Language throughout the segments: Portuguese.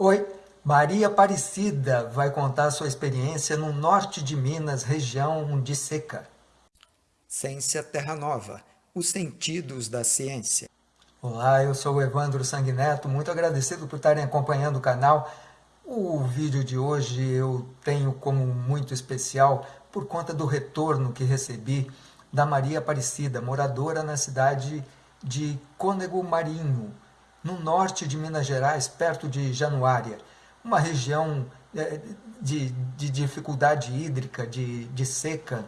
Oi, Maria Aparecida vai contar sua experiência no norte de Minas, região de seca. Ciência Terra Nova, os sentidos da ciência. Olá, eu sou o Evandro Sanguineto, muito agradecido por estarem acompanhando o canal. O vídeo de hoje eu tenho como muito especial por conta do retorno que recebi da Maria Aparecida, moradora na cidade de Cônego Marinho, no norte de Minas Gerais, perto de Januária, uma região é, de, de dificuldade hídrica, de, de seca.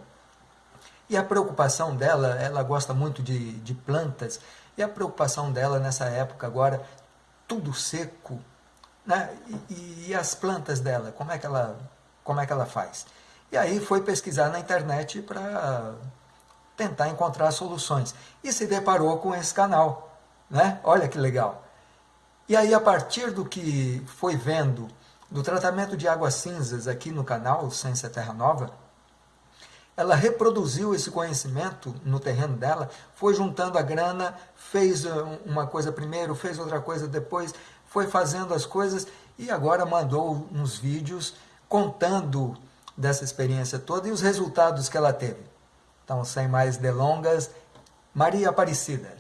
E a preocupação dela, ela gosta muito de, de plantas, e a preocupação dela nessa época agora, tudo seco, né? E, e, as plantas dela, como é que ela, como é que ela faz? E aí foi pesquisar na internet para tentar encontrar soluções. E se deparou com esse canal, né? Olha que legal. E aí, a partir do que foi vendo do tratamento de águas cinzas aqui no canal Ciência Terra Nova, ela reproduziu esse conhecimento no terreno dela, foi juntando a grana, fez uma coisa primeiro, fez outra coisa depois, foi fazendo as coisas e agora mandou uns vídeos contando dessa experiência toda e os resultados que ela teve. Então, sem mais delongas, Maria Aparecida.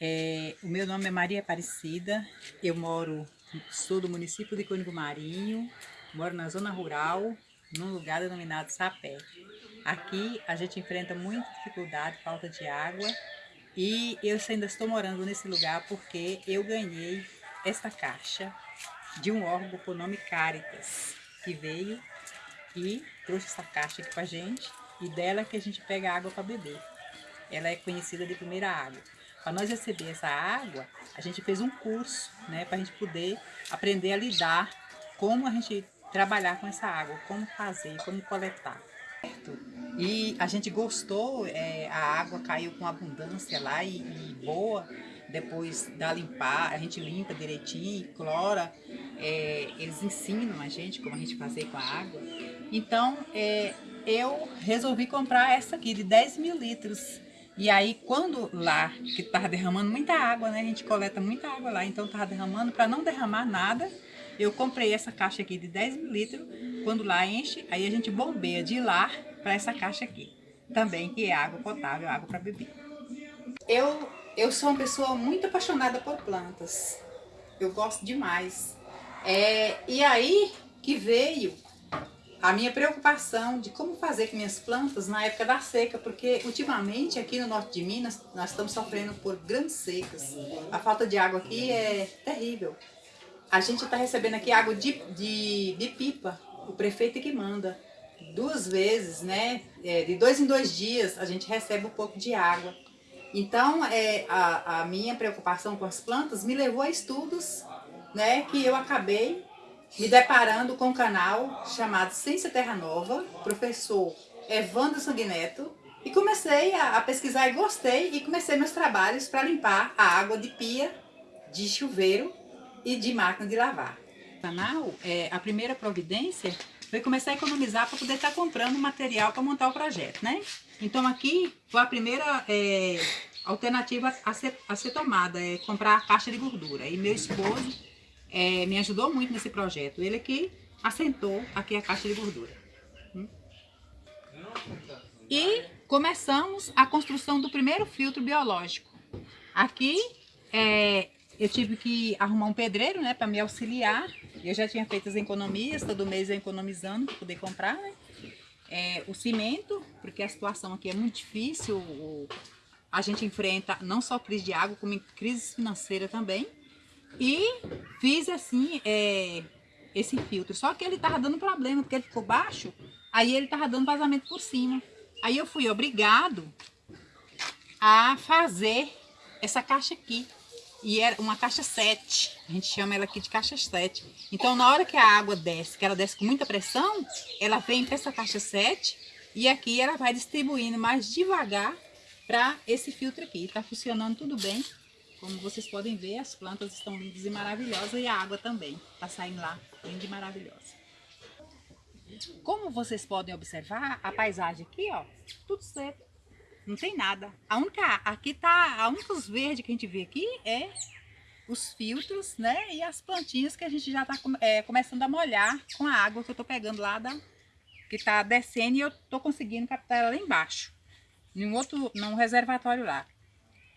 É, o meu nome é Maria Aparecida, eu moro, sou do município de Cônigo Marinho, moro na zona rural, num lugar denominado Sapé. Aqui a gente enfrenta muita dificuldade, falta de água, e eu ainda estou morando nesse lugar porque eu ganhei esta caixa de um órgão com o nome Caritas, que veio e trouxe essa caixa aqui pra gente, e dela que a gente pega água para beber. Ela é conhecida de primeira água. Para nós receber essa água, a gente fez um curso, né, para a gente poder aprender a lidar, como a gente trabalhar com essa água, como fazer, como coletar. E a gente gostou, é, a água caiu com abundância lá e, e, boa, depois da limpar, a gente limpa direitinho, clora, é, eles ensinam a gente como a gente fazer com a água. Então, é, eu resolvi comprar essa aqui de 10 mil litros, e aí, quando lá, que tava derramando muita água, né? A gente coleta muita água lá, então tava derramando, para não derramar nada, eu comprei essa caixa aqui de 10 mil litros. Quando lá enche, aí a gente bombeia de lá para essa caixa aqui. Também, que é água potável, água para beber. Eu, eu sou uma pessoa muito apaixonada por plantas. Eu gosto demais. É, e aí que veio a minha preocupação de como fazer com minhas plantas na época da seca, porque ultimamente aqui no norte de Minas nós estamos sofrendo por grandes secas. A falta de água aqui é terrível. A gente está recebendo aqui água de, de, de, pipa, o prefeito que manda. Duas vezes, né? É, de dois em dois dias a gente recebe um pouco de água. Então, é, a, a minha preocupação com as plantas me levou a estudos, né? Que eu acabei me deparando com um canal chamado Ciência Terra Nova, professor Evandro Sanguineto, e comecei a, a pesquisar e gostei, e comecei meus trabalhos para limpar a água de pia, de chuveiro e de máquina de lavar. O canal, é, a primeira providência foi começar a economizar para poder estar tá comprando material para montar o projeto, né? Então aqui foi a primeira é, alternativa a ser, a ser tomada, é comprar a caixa de gordura. E meu esposo é, me ajudou muito nesse projeto. Ele que assentou aqui a caixa de gordura. Hum? E começamos a construção do primeiro filtro biológico. Aqui é, eu tive que arrumar um pedreiro né, para me auxiliar. Eu já tinha feito as economias, todo mês eu economizando para poder comprar. Né? É, o cimento, porque a situação aqui é muito difícil. O, a gente enfrenta não só crise de água, como crise financeira também. E fiz assim, é, esse filtro. Só que ele tava dando problema, porque ele ficou baixo, aí ele tava dando vazamento por cima. Aí eu fui obrigado a fazer essa caixa aqui. E era uma caixa 7, a gente chama ela aqui de caixa 7. Então, na hora que a água desce, que ela desce com muita pressão, ela vem para essa caixa 7 e aqui ela vai distribuindo mais devagar para esse filtro aqui. Está funcionando tudo bem. Como vocês podem ver, as plantas estão lindas e maravilhosas e a água também está saindo lá, linda e maravilhosa. Como vocês podem observar, a paisagem aqui, ó, tudo seco, não tem nada. A única, aqui tá, a única verdes que a gente vê aqui é os filtros, né? E as plantinhas que a gente já está é, começando a molhar com a água que eu estou pegando lá da... Que está descendo e eu estou conseguindo captar ela lá embaixo. Em um outro, num reservatório lá.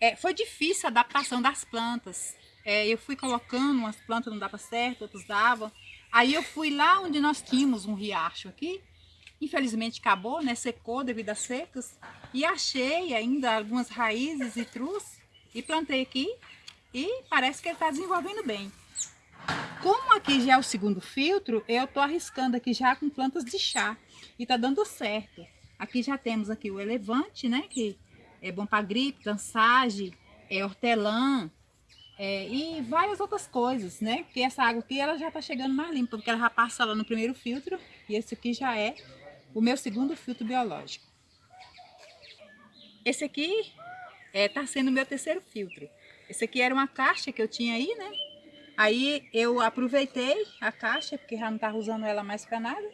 É, foi difícil a adaptação das plantas. É, eu fui colocando, umas plantas não dava certo, outras davam. Aí eu fui lá onde nós tínhamos um riacho aqui. Infelizmente acabou, né? Secou devido às secas. E achei ainda algumas raízes e trus. E plantei aqui e parece que ele está desenvolvendo bem. Como aqui já é o segundo filtro, eu estou arriscando aqui já com plantas de chá e está dando certo. Aqui já temos aqui o elevante, né, que é bom para gripe, cansagem, é hortelã é, e várias outras coisas, né, porque essa água aqui ela já está chegando mais limpa, porque ela já passa lá no primeiro filtro e esse aqui já é o meu segundo filtro biológico. Esse aqui está é, tá sendo o meu terceiro filtro. Esse aqui era uma caixa que eu tinha aí, né? Aí eu aproveitei a caixa, porque já não estava usando ela mais para nada.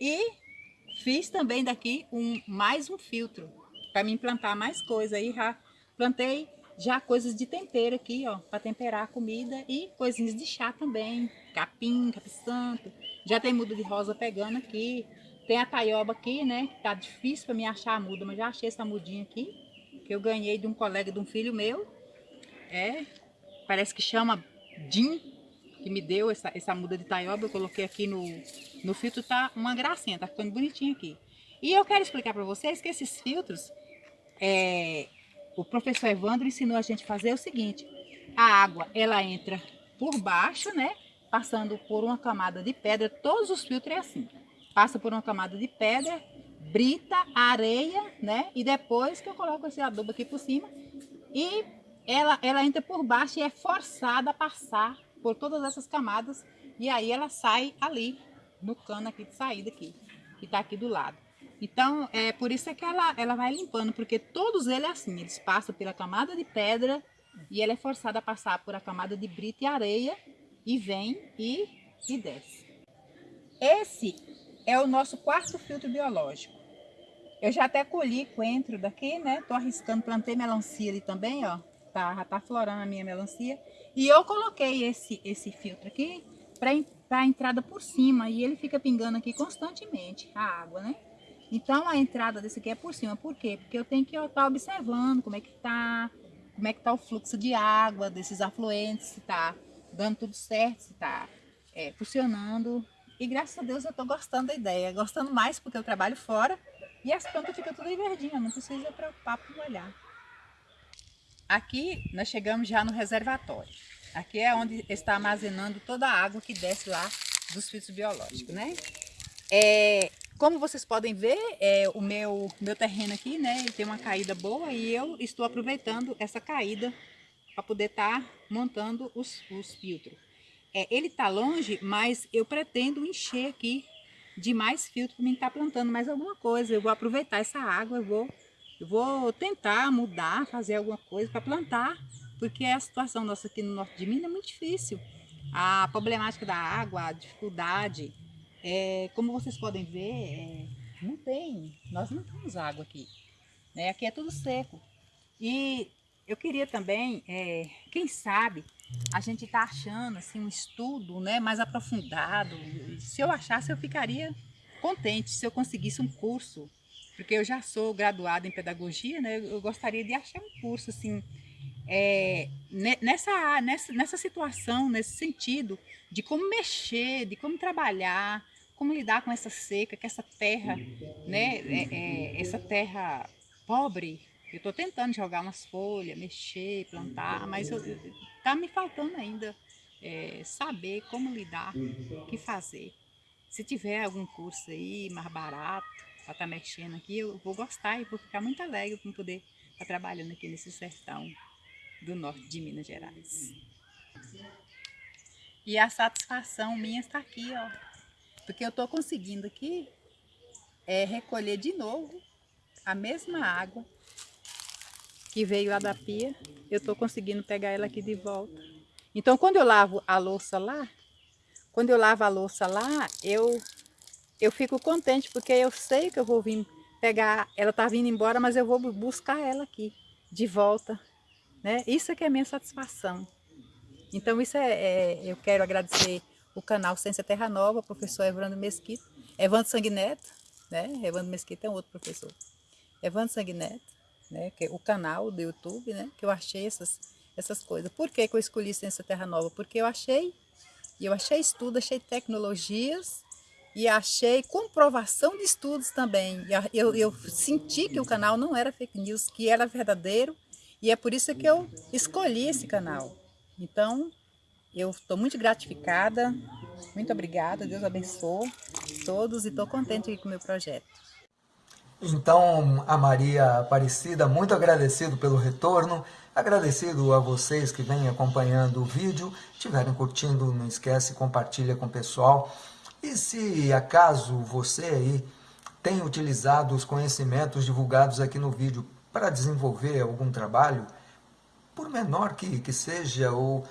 E fiz também daqui um, mais um filtro, para me implantar mais coisa. Aí já plantei já coisas de tempero aqui, ó, para temperar a comida e coisinhas de chá também, capim, capim-santo. Já tem muda de rosa pegando aqui. Tem a taioba aqui, né, tá difícil para me achar a muda, mas já achei essa mudinha aqui, que eu ganhei de um colega de um filho meu. É, parece que chama Jim, que me deu essa, essa muda de taioba. Eu coloquei aqui no, no filtro, tá uma gracinha, tá ficando bonitinho aqui. E eu quero explicar para vocês que esses filtros, é, o professor Evandro ensinou a gente a fazer o seguinte. A água, ela entra por baixo, né? Passando por uma camada de pedra. Todos os filtros é assim. Passa por uma camada de pedra, brita, areia, né? E depois que eu coloco esse adubo aqui por cima. E ela, ela entra por baixo e é forçada a passar por todas essas camadas e aí ela sai ali, no cano aqui de saída aqui, que está aqui do lado. Então, é por isso é que ela, ela vai limpando, porque todos eles é assim, eles passam pela camada de pedra e ela é forçada a passar por a camada de brita e areia e vem e, e desce. Esse é o nosso quarto filtro biológico. Eu já até colhi coentro daqui, né? Tô arriscando, plantei melancia ali também, ó tá, já tá florando a minha melancia. E eu coloquei esse, esse filtro aqui para a entrada por cima e ele fica pingando aqui constantemente a água, né? Então a entrada desse aqui é por cima, por quê? Porque eu tenho que estar tá observando como é que tá, como é que tá o fluxo de água desses afluentes, se tá dando tudo certo, se tá é, funcionando. E graças a Deus eu tô gostando da ideia, gostando mais porque eu trabalho fora e as plantas ficam tudo verdinhas, não precisa preocupar por olhar. Aqui nós chegamos já no reservatório. Aqui é onde está armazenando toda a água que desce lá dos filtros biológicos, né? É, como vocês podem ver, é, o meu, meu terreno aqui, né, tem uma caída boa e eu estou aproveitando essa caída para poder estar tá montando os, os filtros. É, ele está longe, mas eu pretendo encher aqui de mais filtro para mim estar tá plantando mais alguma coisa. Eu vou aproveitar essa água, eu vou eu vou tentar mudar, fazer alguma coisa para plantar, porque a situação nossa aqui no norte de Minas é muito difícil. A problemática da água, a dificuldade, é, como vocês podem ver, é, não tem, nós não temos água aqui. Né? Aqui é tudo seco. E eu queria também, é, quem sabe, a gente está achando assim, um estudo né, mais aprofundado. Se eu achasse, eu ficaria contente se eu conseguisse um curso porque eu já sou graduada em pedagogia, né? Eu gostaria de achar um curso assim, é, nessa, nessa, nessa situação, nesse sentido, de como mexer, de como trabalhar, como lidar com essa seca, com essa terra, né? É, é, essa terra pobre. Eu estou tentando jogar umas folhas, mexer, plantar, mas está me faltando ainda é, saber como lidar, o que fazer. Se tiver algum curso aí mais barato, para estar tá mexendo aqui, eu vou gostar e vou ficar muito alegre por poder estar tá trabalhando aqui nesse sertão do norte de Minas Gerais. E a satisfação minha está aqui, ó. Porque eu estou conseguindo aqui é, recolher de novo a mesma água que veio lá da pia. Eu estou conseguindo pegar ela aqui de volta. Então, quando eu lavo a louça lá, quando eu lavo a louça lá, eu eu fico contente porque eu sei que eu vou vir pegar, ela está vindo embora, mas eu vou buscar ela aqui, de volta, né? Isso é que é a minha satisfação. Então isso é, é, eu quero agradecer o canal Ciência Terra Nova, professor Evandro Mesquita, Evandro Sanguineto, né? Evandro Mesquita é um outro professor. Evandro Sanguineto, né? Que é o canal do YouTube, né? Que eu achei essas, essas coisas. Por que, que eu escolhi Ciência Terra Nova? Porque eu achei, eu achei estudo, achei tecnologias e achei comprovação de estudos também. Eu, eu senti que o canal não era fake news, que era verdadeiro, e é por isso que eu escolhi esse canal. Então, eu estou muito gratificada, muito obrigada, Deus abençoe todos e estou contente com o meu projeto. Então, a Maria Aparecida, muito agradecido pelo retorno, agradecido a vocês que vêm acompanhando o vídeo, estiverem curtindo, não esquece, compartilha com o pessoal. E se acaso você aí tem utilizado os conhecimentos divulgados aqui no vídeo para desenvolver algum trabalho, por menor que, que seja, ou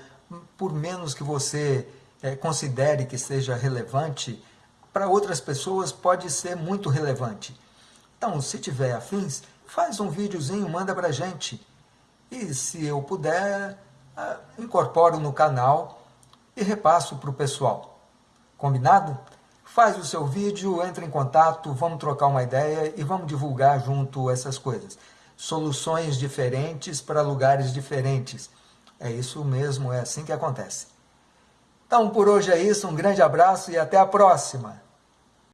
por menos que você é, considere que seja relevante, para outras pessoas pode ser muito relevante. Então, se tiver afins, faz um videozinho, manda para gente. E se eu puder, ah, incorporo no canal e repasso para o pessoal. Combinado? Faz o seu vídeo, entra em contato, vamos trocar uma ideia e vamos divulgar junto essas coisas soluções diferentes para lugares diferentes. É isso mesmo, é assim que acontece. Então, por hoje é isso, um grande abraço e até a próxima!